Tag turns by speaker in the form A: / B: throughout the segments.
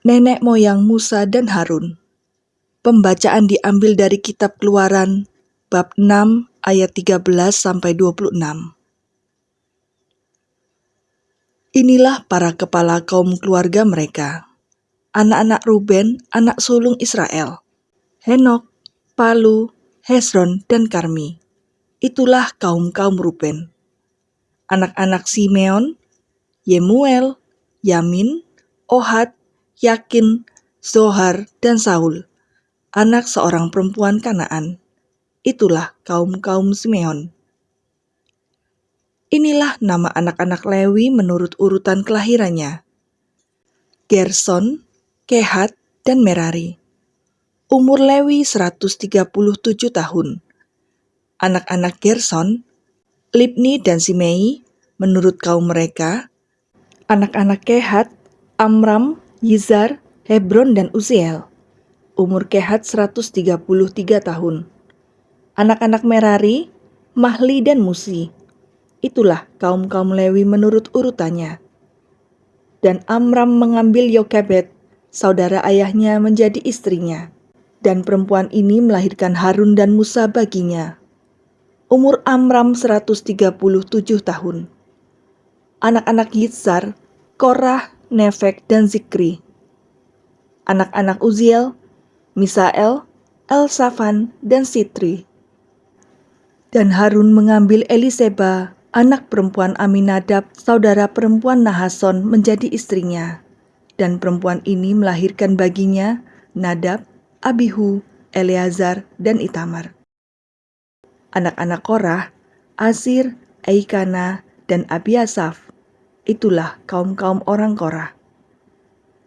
A: nenek moyang Musa dan Harun. Pembacaan diambil dari kitab Keluaran bab 6 ayat 13 sampai 26. Inilah para kepala kaum keluarga mereka. Anak-anak Ruben, anak sulung Israel. Henok, Palu, Hezron, dan Karmi. Itulah kaum-kaum Ruben. Anak-anak Simeon, Yemuel, Yamin, Ohad, Yakin, Zohar, dan Saul, anak seorang perempuan Kanaan. Itulah kaum-kaum Simeon. Inilah nama anak-anak Lewi menurut urutan kelahirannya. Gerson, Kehat, dan Merari. Umur Lewi 137 tahun. Anak-anak Gerson, Libni dan Simei, menurut kaum mereka, anak-anak Kehat, Amram, Yizar, Hebron, dan Uziel. Umur Kehat 133 tahun. Anak-anak Merari, Mahli, dan Musi. Itulah kaum-kaum Lewi menurut urutannya. Dan Amram mengambil Yokebet, saudara ayahnya menjadi istrinya dan perempuan ini melahirkan Harun dan Musa baginya. Umur Amram 137 tahun. Anak-anak Yitzhar, Korah, Nefek, dan Zikri. Anak-anak Uziel, Misael, Elsafan, dan Sitri. Dan Harun mengambil Eliseba, anak perempuan Aminadab, saudara perempuan Nahason, menjadi istrinya. Dan perempuan ini melahirkan baginya Nadab, Abihu, Eleazar, dan Itamar. Anak-anak Korah, Asir, Eikana, dan Abiasaf. Itulah kaum-kaum orang Korah.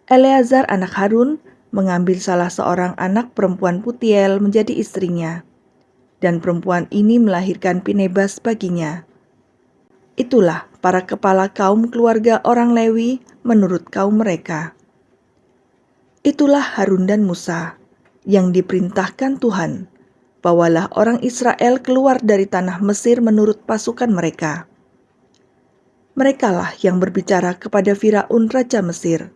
A: Eleazar anak Harun mengambil salah seorang anak perempuan Putiel menjadi istrinya. Dan perempuan ini melahirkan Pinebas baginya. Itulah para kepala kaum keluarga orang Lewi menurut kaum mereka. Itulah Harun dan Musa yang diperintahkan Tuhan, bawalah orang Israel keluar dari tanah Mesir menurut pasukan mereka. Merekalah yang berbicara kepada Firaun Raja Mesir,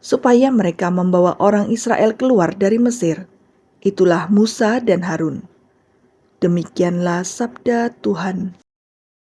A: supaya mereka membawa orang Israel keluar dari Mesir. Itulah Musa dan Harun. Demikianlah sabda Tuhan.